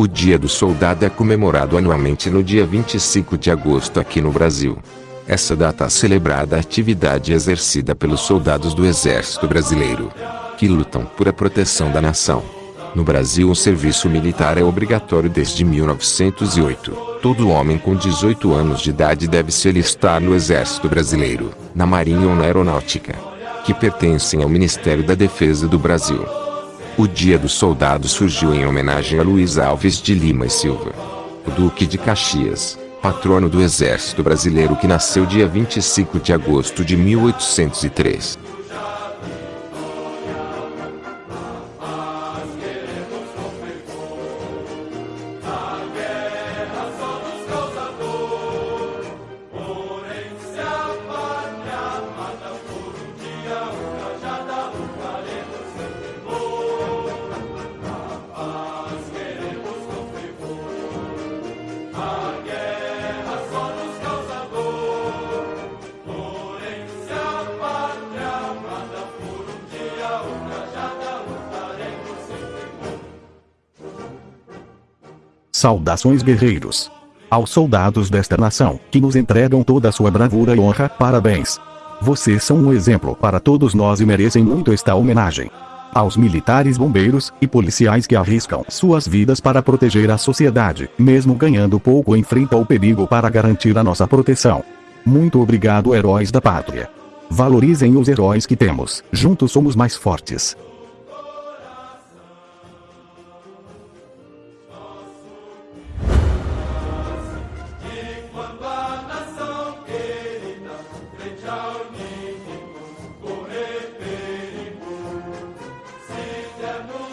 O Dia do Soldado é comemorado anualmente no dia 25 de agosto aqui no Brasil. Essa data celebrada a atividade exercida pelos soldados do Exército Brasileiro, que lutam por a proteção da nação. No Brasil o serviço militar é obrigatório desde 1908. Todo homem com 18 anos de idade deve se alistar no Exército Brasileiro, na Marinha ou na Aeronáutica, que pertencem ao Ministério da Defesa do Brasil. O Dia do Soldado surgiu em homenagem a Luiz Alves de Lima e Silva, o Duque de Caxias, patrono do Exército Brasileiro que nasceu dia 25 de agosto de 1803. Saudações guerreiros. Aos soldados desta nação, que nos entregam toda a sua bravura e honra, parabéns. Vocês são um exemplo para todos nós e merecem muito esta homenagem. Aos militares bombeiros e policiais que arriscam suas vidas para proteger a sociedade, mesmo ganhando pouco enfrenta o perigo para garantir a nossa proteção. Muito obrigado heróis da pátria. Valorizem os heróis que temos, juntos somos mais fortes. Inimigo correr perigo, se der no